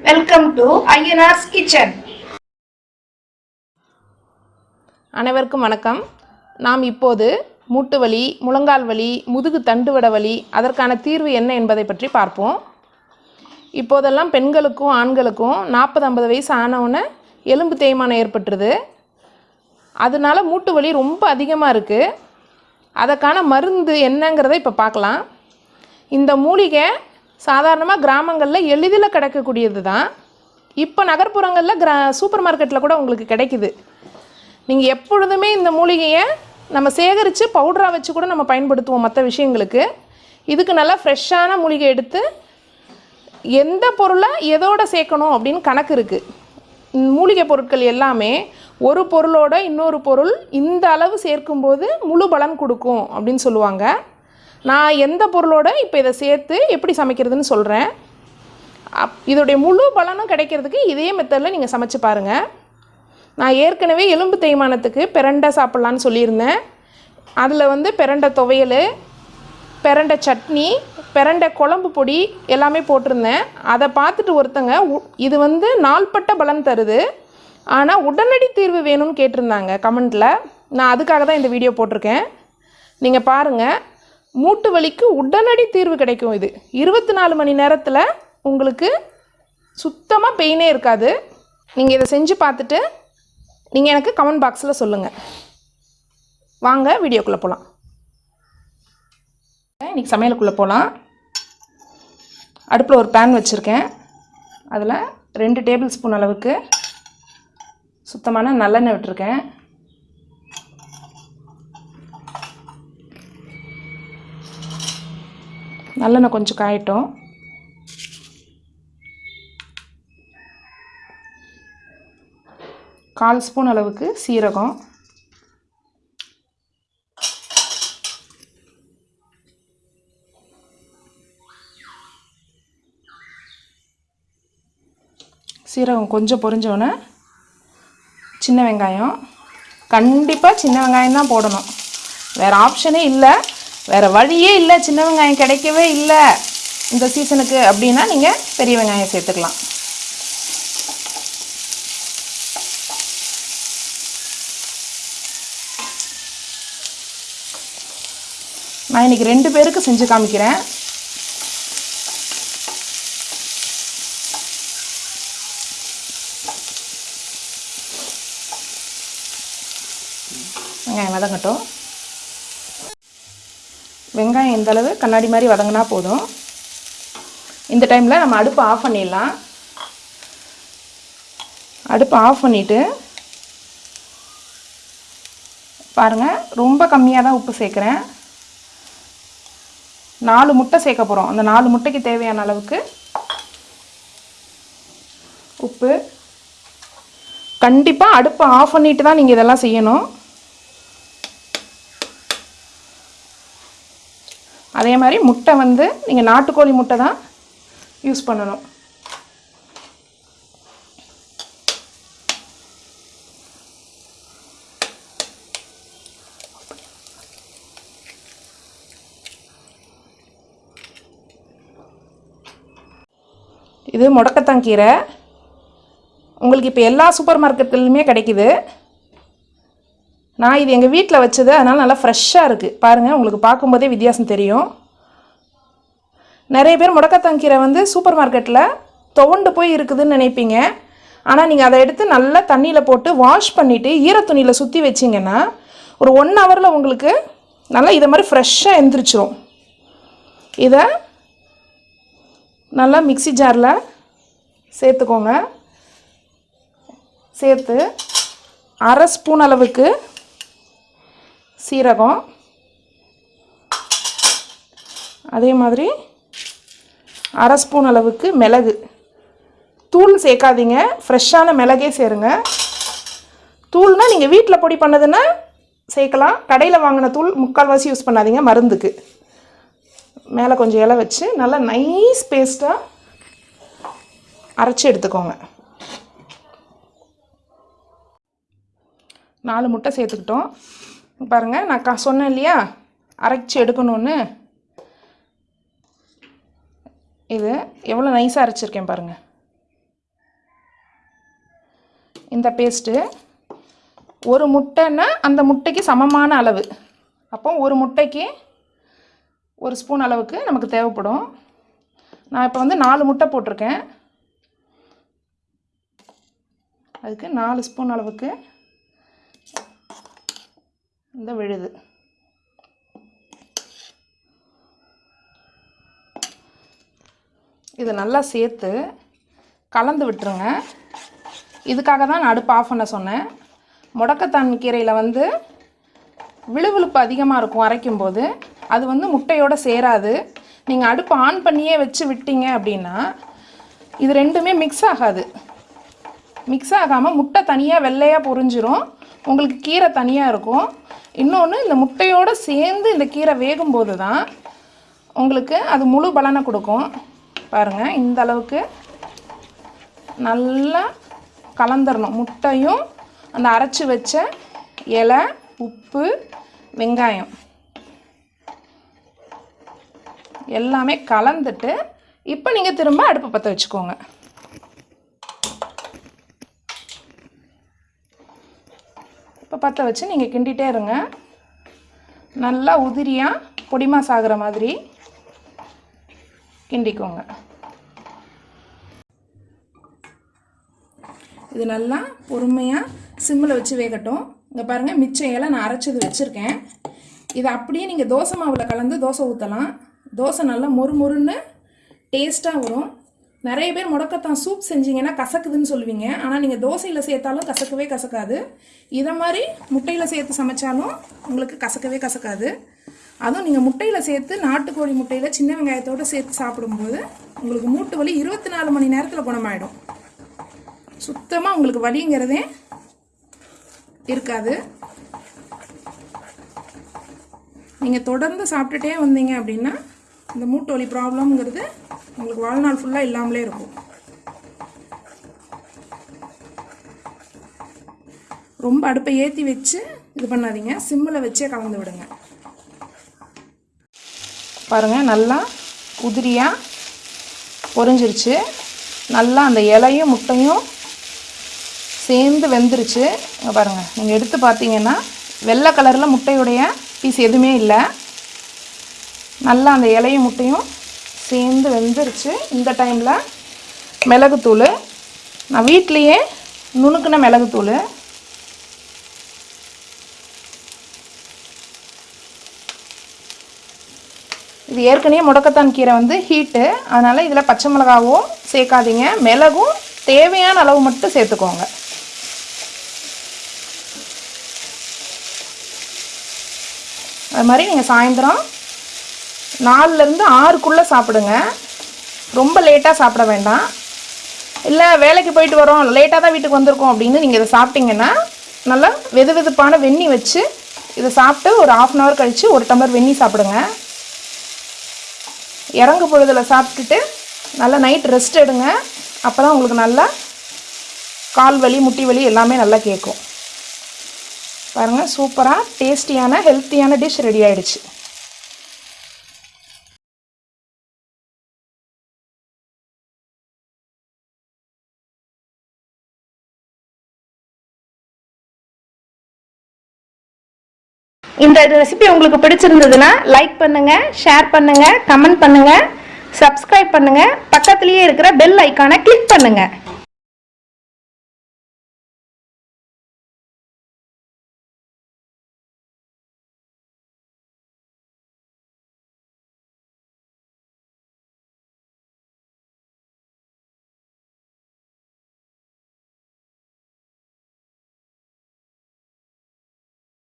Welcome to Ayyanar's kitchen அனைவருக்கும் வணக்கம். நாம் இப்போது மூட்டு வலி முழங்கால் வலி முதுகு தண்டுவட வலி அதற்கான தீர்வு என்ன என்பதை பற்றி பார்ப்போம். இப்போதெல்லாம் பெண்களுக்கும் ஆண்களுக்கும் நாற்பது ஐம்பது வயசு ஆனவுடனே எலும்பு தேய்மானம் ஏற்பட்டுருது. அதனால மூட்டு வலி ரொம்ப அதிகமாக இருக்குது அதற்கான மருந்து என்னங்கிறத இப்போ பார்க்கலாம். இந்த மூலிகை சாதாரணமாக கிராமங்களில் எளிதில் கிடைக்கக்கூடியது தான் இப்போ நகர்ப்புறங்களில் கிரா சூப்பர் மார்க்கெட்டில் கூட உங்களுக்கு கிடைக்குது. நீங்கள் எப்பொழுதுமே இந்த மூலிகையை நம்ம சேகரித்து பவுடராக வச்சு கூட நம்ம பயன்படுத்துவோம் மற்ற விஷயங்களுக்கு. இதுக்கு நல்லா ஃப்ரெஷ்ஷான மூலிகை எடுத்து எந்த பொருளை எதோட சேர்க்கணும் அப்படின்னு கணக்கு இருக்குது மூலிகை பொருட்கள் எல்லாமே ஒரு பொருளோட இன்னொரு பொருள் இந்த அளவு சேர்க்கும்போது முழு பலன் கொடுக்கும் அப்படின்னு சொல்லுவாங்க. நான் எந்த பொருளோட இப்போ இதை சேர்த்து எப்படி சமைக்கிறதுன்னு சொல்கிறேன் அப் இதோடைய முழு பலனும் கிடைக்கிறதுக்கு இதே மெத்தடில் நீங்கள் சமைச்சு பாருங்கள் நான் ஏற்கனவே எலும்பு தேய்மானத்துக்கு பிரண்டை சாப்பிட்லான்னு சொல்லியிருந்தேன். அதில் வந்து பிரண்டை துவையல் பிரண்டை சட்னி பிரண்டை குழம்பு பொடி எல்லாமே போட்டிருந்தேன். அதை பார்த்துட்டு ஒருத்தங்க உ- இது வந்து நாள்பட்ட பலன் தருது. ஆனால் உடனடி தீர்வு வேணும்னு கேட்டிருந்தாங்க கமெண்ட்டில் நான் அதுக்காக தான் இந்த வீடியோ போட்டிருக்கேன். நீங்கள் பாருங்கள் மூட்டு வலிக்கு உடனடி தீர்வு கிடைக்கும் இது. இருபத்தி நாலு மணி நேரத்தில் உங்களுக்கு சுத்தமாக பெயினே இருக்காது. நீங்கள் இதை செஞ்சு பார்த்துட்டு நீங்கள் எனக்கு கமெண்ட் பாக்ஸில் சொல்லுங்கள் வாங்க வீடியோக்குள்ளே போகலாம் இன்றைக்கி சமையலுக்குள்ளே போகலாம் அடுப்பில் ஒரு பேன் வச்சுருக்கேன். அதில் ரெண்டு டேபிள் ஸ்பூன் அளவுக்கு சுத்தமான நல்லெண்ணெய் விட்டுருக்கேன். நல்லெண்ணெய் கொஞ்சம் காயட்டும். கால் ஸ்பூன் அளவுக்கு சீரகம். சீரகம் கொஞ்சம் பொரிஞ்சோன்னே சின்ன வெங்காயம். கண்டிப்பாக சின்ன வெங்காயம் தான் போடணும். வேறு ஆப்ஷனே இல்லை. வேறு வழியே இல்லை. சின்ன வெங்காயம் கிடைக்கவே இல்லை. இந்த சீசனுக்கு அப்படின்னா நீங்கள் பெரிய வெங்காயம் சேர்த்துக்கலாம். நான் இன்னைக்கு ரெண்டு பேருக்கு செஞ்சு காமிக்கிறேன். வெங்காயம் வதங்கட்டும். வெங்காயம் இந்த அளவு கண்ணாடி மாதிரி வதங்கினா போதும். இந்த டைமில் நம்ம அடுப்பை ஆஃப் பண்ணிடலாம். அடுப்பை ஆஃப் பண்ணிவிட்டு பாருங்கள் ரொம்ப கம்மியாக தான் உப்பு சேர்க்குறேன். நாலு முட்டை சேர்க்க போகிறோம் அந்த நாலு முட்டைக்கு தேவையான அளவுக்கு உப்பு. கண்டிப்பாக அடுப்பை ஆஃப் பண்ணிட்டு தான் நீங்கள் இதெல்லாம் செய்யணும். அதே மாதிரி முட்டை வந்து நீங்கள் நாட்டுக்கோழி முட்டை தான் யூஸ் பண்ணணும். இது முடக்கத்தான் கீரை. உங்களுக்கு இப்போ எல்லா சூப்பர் மார்க்கெட்லையுமே கிடைக்குது. நான் இது எங்கள் வீட்டில் வச்சது அதனால் நல்லா ஃப்ரெஷ்ஷாக இருக்குது பாருங்கள் உங்களுக்கு பார்க்கும்போதே வித்தியாசம் தெரியும். நிறைய பேர் முடக்கத்தங்கீரை வந்து சூப்பர் மார்க்கெட்டில் துவண்டு போய் இருக்குதுன்னு நினைப்பீங்க. ஆனால் நீங்கள் அதை எடுத்து நல்லா தண்ணியில் போட்டு வாஷ் பண்ணிவிட்டு ஈரத்துணியில் சுற்றி வச்சிங்கன்னா ஒரு ஒன் ஹவரில் உங்களுக்கு நல்லா இதை மாதிரி ஃப்ரெஷ்ஷாக எந்திரிச்சிரும். இதை நல்லா மிக்ஸி ஜாரில் சேர்த்துக்கோங்க. சேர்த்து அரை ஸ்பூன் அளவுக்கு சீரகம். அதே மாதிரி அரை ஸ்பூன் அளவுக்கு மிளகு. தூள் சேர்க்காதீங்க. ஃப்ரெஷ்ஷான மிளகே சேருங்க. தூள்னால் நீங்கள் வீட்டில் பொடி பண்ணதுன்னா சேர்க்கலாம். கடையில் வாங்கின தூள் முக்கால்வாசி யூஸ் பண்ணாதீங்க மருந்துக்கு. மேலே கொஞ்சம் இலை வச்சு நல்லா நைஸ் பேஸ்ட்டாக அரைச்சி எடுத்துக்கோங்க. நாலு முட்டை சேர்த்துக்கிட்டோம். பாருங்கள் நான் க சொன்னேன் இல்லையா? அரைச்சி எடுக்கணும்னு. இது எவ்வளோ நைஸாக அரைச்சிருக்கேன் பாருங்கள் இந்த பேஸ்ட்டு ஒரு முட்டைன்னா அந்த முட்டைக்கு சமமான அளவு. அப்போ ஒரு முட்டைக்கு ஒரு ஸ்பூன் அளவுக்கு நமக்கு தேவைப்படும். நான் இப்போ வந்து நாலு முட்டை போட்டிருக்கேன். அதுக்கு நாலு ஸ்பூன் அளவுக்கு இந்த விழுது. இது நல்லா சேர்த்து கலந்து விட்டுருங்க. இதுக்காக தான் நான் அடுப்பு ஆஃப் பண்ண சொன்னேன். முடக்கத்தான் கீரையில் வந்து விழுவிழுப்பு அதிகமாக இருக்கும் அரைக்கும் போது அது வந்து முட்டையோடு சேராது. நீங்கள் அடுப்பு ஆன் பண்ணியே வச்சு விட்டீங்க அப்படின்னா இது ரெண்டுமே மிக்ஸ் ஆகாது. மிக்ஸ் ஆகாமல் முட்டை தனியாக வெள்ளையாக பொறிஞ்சிரும் உங்களுக்கு கீரை தனியாக இருக்கும். இன்னொன்று இந்த முட்டையோடு சேர்ந்து இந்த கீரை வேகும்போது தான் உங்களுக்கு அது முழு பலனை கொடுக்கும். பாருங்கள் இந்த அளவுக்கு நல்லா கலந்துடணும் முட்டையும் அந்த அரைச்சி வச்ச இலை உப்பு வெங்காயம் எல்லாமே கலந்துட்டு இப்போ நீங்கள் திரும்ப அடுப்பு பற்ற வச்சுக்கோங்க. பற்ற வச்சு நீங்கள் கிண்டிகிட்டே இருங்க. நல்லா உதிரியாக பொடிமாஸ் ஆகிற மாதிரி கிண்டிக்கோங்க. இது நல்லா பொறுமையாக சிம்மில் வச்சு வேகட்டும். இங்கே பாருங்கள் மிச்சம் இலை நான் அரைச்சது வச்சுருக்கேன். இதை அப்படியே நீங்கள் தோசை மாவில் கலந்து தோசை ஊற்றலாம் தோசை நல்லா மொறு மொறுன்னு டேஸ்ட்டாக வரும். நிறைய பேர் முடக்கத்தான். சூப் செஞ்சீங்கன்னா கசக்குதுன்னு சொல்லுவீங்க. ஆனால் நீங்கள் தோசையில் சேர்த்தாலும் கசக்கவே கசக்காது. இதை மாதிரி முட்டையில் சேர்த்து சமைச்சாலும் உங்களுக்கு கசக்கவே கசக்காது. அதுவும் நீங்கள் முட்டையில் சேர்த்து நாட்டுக்கோழி முட்டையில் சின்ன வெங்காயத்தோடு சேர்த்து சாப்பிடும்போது உங்களுக்கு மூட்டு வலி இருபத்தி நாலு மணி நேரத்தில் குணமாயிடும். சுத்தமாக உங்களுக்கு வலிங்கிறதே இருக்காது. நீங்கள் தொடர்ந்து சாப்பிட்டுட்டே வந்தீங்க அப்படின்னா இந்த மூட்டு வலி ப்ராப்ளம்ங்கிறது உங்களுக்கு வாழ்நாள் ஃபுல்லாக இல்லாமலே இருக்கும். ரொம்ப அடுப்பை ஏற்றி வச்சு இது பண்ணாதீங்க. சிம்மில் வச்சே கலந்து விடுங்க. பாருங்கள் நல்லா உதிரியாக பொரிஞ்சிருச்சு நல்லா அந்த இலையும் முட்டையும் சேர்ந்து வெந்துருச்சு. இங்கே பாருங்கள் நீங்கள் எடுத்து பார்த்தீங்கன்னா வெள்ளை கலரில் முட்டையுடைய பீஸ் எதுவுமே இல்லை. நல்லா அந்த இலையும் முட்டையும் சேர்ந்து வெந்துருச்சு. இந்த டைமில் மிளகுத்தூள். நான் வீட்லேயே நுணுக்கின மிளகுத்தூள். இது ஏற்கனவே முடக்கத்தான் கீரை வந்து ஹீட்டு அதனால் இதில் பச்சை மிளகாவும் சேர்க்காதீங்க. மிளகும் தேவையான அளவு மட்டும் சேர்த்துக்கோங்க. அது மாதிரி நீங்கள் சாயந்தரம் நாலுலேருந்து ஆறுக்குள்ளே சாப்பிடுங்க. ரொம்ப லேட்டாக சாப்பிட வேண்டாம். இல்லை வேலைக்கு போயிட்டு வரோம். லேட்டாக தான் வீட்டுக்கு வந்திருக்கோம் அப்படின்னு நீங்கள் இதை சாப்பிட்டீங்கன்னா நல்லா வெது வெதுப்பான வெந்நி வச்சு இதை சாப்பிட்டு ஒரு ஆஃப் அன் ஹவர் கழித்து ஒரு டம்ளர் வெந்நி சாப்பிடுங்க. இறங்கு பொழுதில் சாப்பிட்டுட்டு நல்லா நைட் ரெஸ்ட் எடுங்க. அப்போ தான் உங்களுக்கு நல்லா கால் வலி முட்டி வலி எல்லாமே நல்லா கேட்கும். பாருங்கள் சூப்பராக டேஸ்டியான ஹெல்த்தியான டிஷ் ரெடி ஆகிடுச்சு இந்த ரெசிபி உங்களுக்கு பிடிச்சிருந்ததுன்னா லைக் பண்ணுங்க ஷேர் பண்ணுங்க கமெண்ட் பண்ணுங்க சப்ஸ்கிரைப் பண்ணுங்க. பக்கத்துலேயே இருக்கிற பெல் ஐக்கானை கிளிக் பண்ணுங்க.